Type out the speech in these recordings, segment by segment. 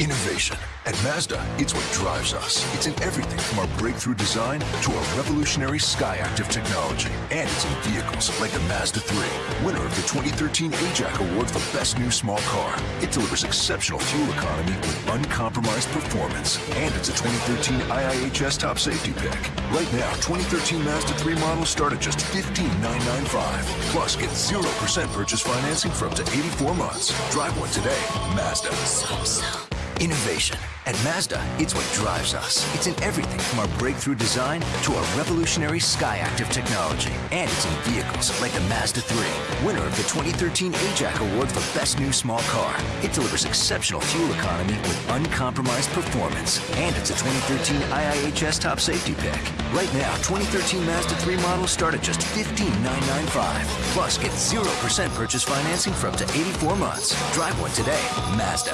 Innovation. At Mazda, it's what drives us. It's in everything from our breakthrough design to our revolutionary Skyactiv technology. And it's in vehicles like the Mazda 3, winner of the 2013 AJAC Award for Best New Small Car. It delivers exceptional fuel economy with uncompromised performance. And it's a 2013 IIHS Top Safety Pick. Right now, 2013 Mazda 3 models start at just 15,995. Plus, get 0% purchase financing for up to 84 months. Drive one today. Mazda. So, so. Innovation. At Mazda, it's what drives us. It's in everything from our breakthrough design to our revolutionary Skyactiv technology. And it's in vehicles like the Mazda 3, winner of the 2013 AJAC Award for Best New Small Car. It delivers exceptional fuel economy with uncompromised performance. And it's a 2013 IIHS Top Safety Pick. Right now, 2013 Mazda 3 models start at just 15,995. Plus, get 0% purchase financing for up to 84 months. Drive one today. Mazda.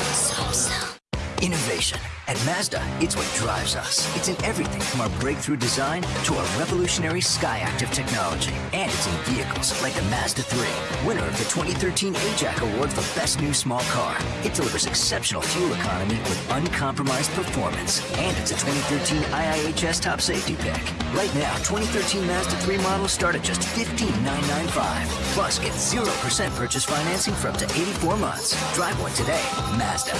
Innovation. At Mazda, it's what drives us. It's in everything from our breakthrough design to our revolutionary Skyactiv technology. And it's in vehicles like the Mazda 3, winner of the 2013 AJAC Award for Best New Small Car. It delivers exceptional fuel economy with uncompromised performance. And it's a 2013 IIHS Top Safety Pick. Right now, 2013 Mazda 3 models start at just 15,995. Plus, get 0% purchase financing for up to 84 months. Drive one today. Mazda.